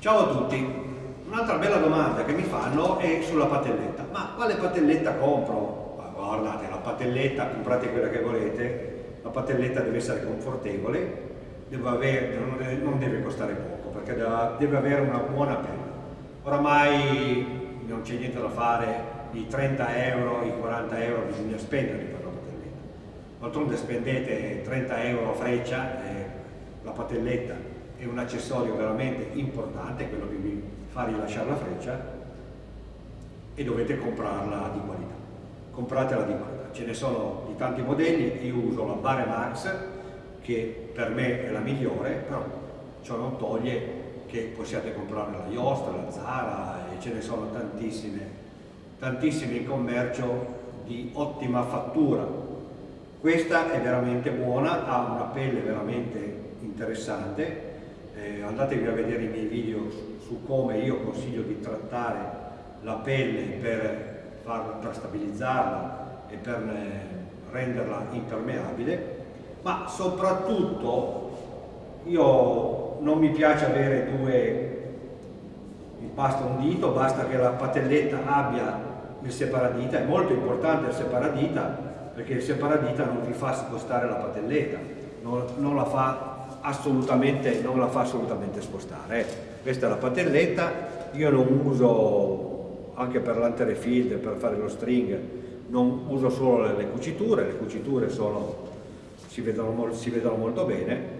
Ciao a tutti, un'altra bella domanda che mi fanno è sulla patelletta. Ma quale patelletta compro? Ma guardate, la patelletta, comprate quella che volete, la patelletta deve essere confortevole, deve avere, non, deve, costare poco, perché deve avere una buona pelle. Oramai non c'è niente da fare, i 30 euro, i 40 euro bisogna spenderli per la patelletta. D'altronde spendete 30 euro a freccia, eh, la patelletta è un accessorio veramente importante, quello che vi fa rilasciare la freccia e dovete comprarla di qualità. Compratela di qualità. Ce ne sono di tanti modelli, io uso la Bare Max che per me è la migliore, però ciò non toglie che possiate comprare la Yoast, la Zara e ce ne sono tantissime, tantissime in commercio di ottima fattura. Questa è veramente buona, ha una pelle veramente interessante eh, andatevi a vedere i miei video su, su, come io consiglio di trattare la pelle per, farla, per stabilizzarla e per eh, renderla impermeabile, ma soprattutto io non mi piace avere due basta un dito, basta che la patelletta abbia il separadita, è molto importante il separadita perché il separadita non vi fa spostare la patelletta, non, non la fa assolutamente, non la fa assolutamente spostare. Questa è la patelletta, io non uso, anche per l'antere field, per fare lo string, non uso solo le, le cuciture, le cuciture sono, si, vedono, si vedono molto bene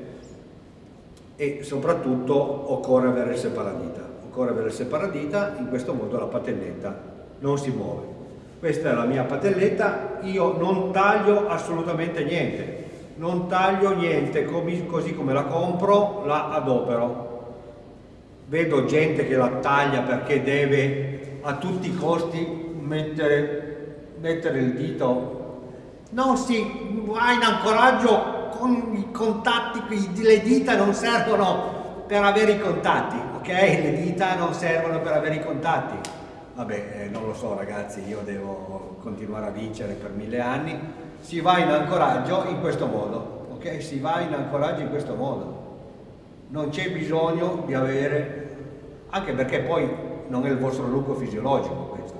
e soprattutto occorre avere il separadita. Occorre avere il separadita, in questo modo la patelletta non si muove. Questa è la mia patelletta, io non taglio assolutamente niente, non taglio niente, così come la compro la adopero. Vedo gente che la taglia perché deve a tutti i costi mettere, mettere il dito. Non si va in ancoraggio con i contatti, le dita non servono per avere i contatti, ok? Le dita non servono per avere i contatti. Vabbè, eh, non lo so ragazzi, io devo continuare a vincere per mille anni si va in ancoraggio in questo modo, ok? Si va in ancoraggio in questo modo. Non c'è bisogno di avere, anche perché poi non è il vostro lungo fisiologico questo.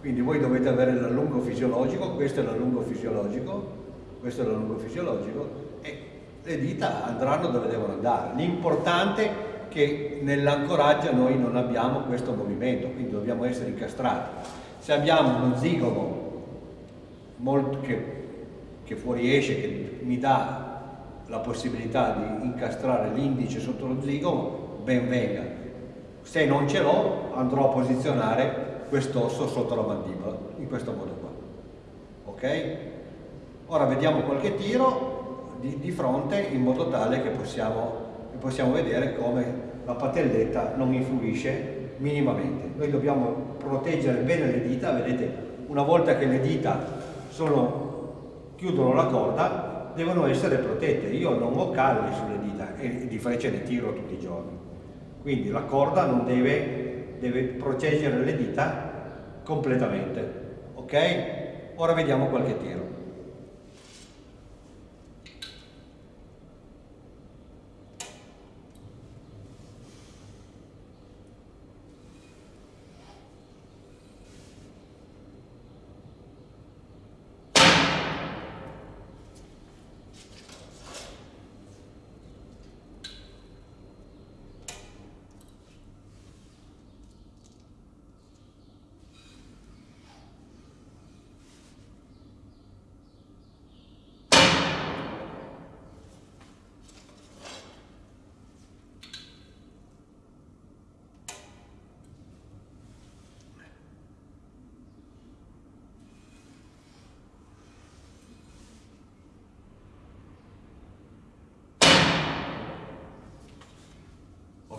Quindi voi dovete avere l'allungo fisiologico, questo è l'allungo fisiologico, questo è l'allungo fisiologico e le dita andranno dove devono andare. L'importante è che nell'ancoraggio noi non abbiamo questo movimento, quindi dobbiamo essere incastrati. Se abbiamo uno zigomo molto, che che fuoriesce, che mi dà la possibilità di incastrare l'indice sotto lo zigomo, ben venga. Se non ce l'ho, andrò a posizionare quest'osso sotto la mandibola, in questo modo qua. Ok? Ora vediamo qualche tiro di, di fronte in modo tale che possiamo, possiamo vedere come la patelletta non influisce minimamente. Noi dobbiamo proteggere bene le dita, vedete, una volta che le dita sono chiudono la corda devono essere protette. Io non ho calli sulle dita e di frecce ne tiro tutti i giorni. Quindi la corda non deve, deve proteggere le dita completamente. Ok? Ora vediamo qualche tiro.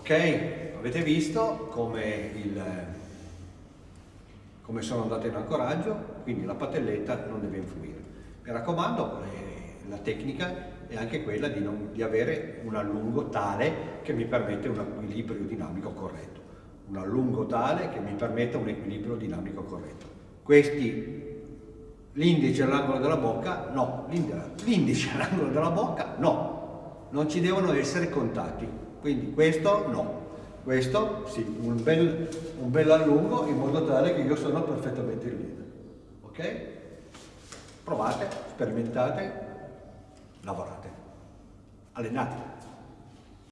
Ok, avete visto come, il, come sono andate in ancoraggio, quindi la patelletta non deve influire. Mi raccomando, eh, la tecnica è anche quella di, non, di avere un allungo tale che mi permette un equilibrio dinamico corretto. Un allungo tale che mi permetta un equilibrio dinamico corretto. Questi, l'indice all'angolo della bocca, no, l'indice all'angolo della bocca, no, non ci devono essere contatti quindi questo no. questo sì, un bel, un bel allungo in modo tale che io sono perfettamente in linea. Ok? Provate, sperimentate, lavorate, allenatevi.